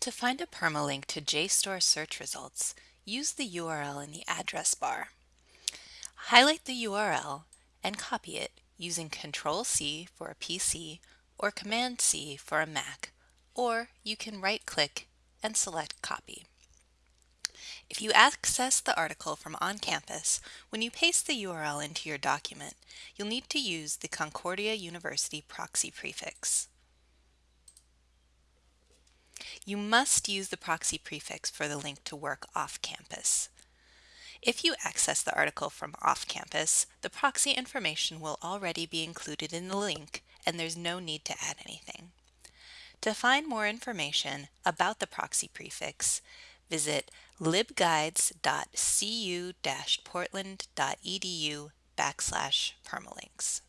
To find a permalink to JSTOR search results, use the URL in the address bar. Highlight the URL and copy it using Control-C for a PC or Command-C for a Mac, or you can right-click and select Copy. If you access the article from on campus, when you paste the URL into your document, you'll need to use the Concordia University proxy prefix. You must use the proxy prefix for the link to work off campus. If you access the article from off campus, the proxy information will already be included in the link and there's no need to add anything. To find more information about the proxy prefix, visit libguides.cu-portland.edu backslash permalinks.